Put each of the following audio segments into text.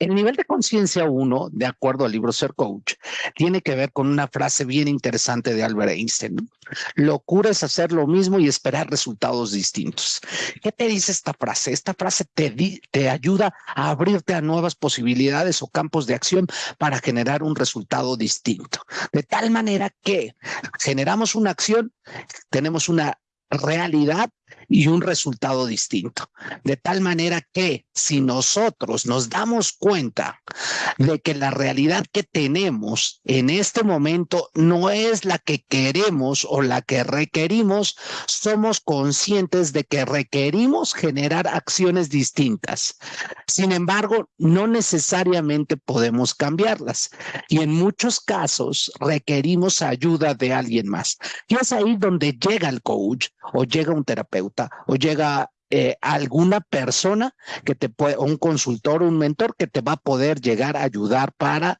El nivel de conciencia 1, de acuerdo al libro Ser Coach, tiene que ver con una frase bien interesante de Albert Einstein. Locura es hacer lo mismo y esperar resultados distintos. ¿Qué te dice esta frase? Esta frase te, te ayuda a abrirte a nuevas posibilidades o campos de acción para generar un resultado distinto. De tal manera que generamos una acción, tenemos una realidad y un resultado distinto. De tal manera que si nosotros nos damos cuenta de que la realidad que tenemos en este momento no es la que queremos o la que requerimos, somos conscientes de que requerimos generar acciones distintas. Sin embargo, no necesariamente podemos cambiarlas y en muchos casos requerimos ayuda de alguien más. Y es ahí donde llega el coach o llega un terapeuta o llega eh, alguna persona que te puede, un consultor, un mentor que te va a poder llegar a ayudar para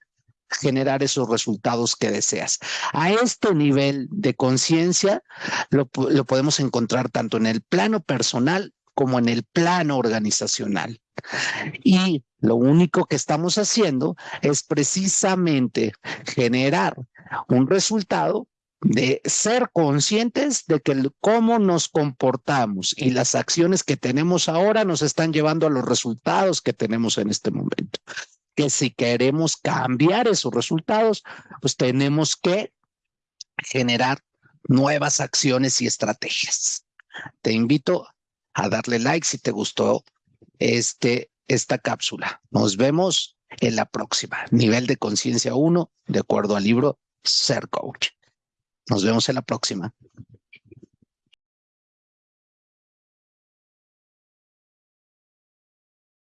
generar esos resultados que deseas. A este nivel de conciencia lo, lo podemos encontrar tanto en el plano personal como en el plano organizacional. Y lo único que estamos haciendo es precisamente generar un resultado de ser conscientes de que cómo nos comportamos y las acciones que tenemos ahora nos están llevando a los resultados que tenemos en este momento. Que si queremos cambiar esos resultados, pues tenemos que generar nuevas acciones y estrategias. Te invito a darle like si te gustó este, esta cápsula. Nos vemos en la próxima. Nivel de conciencia 1, de acuerdo al libro Ser Coach. Nos vemos en la próxima.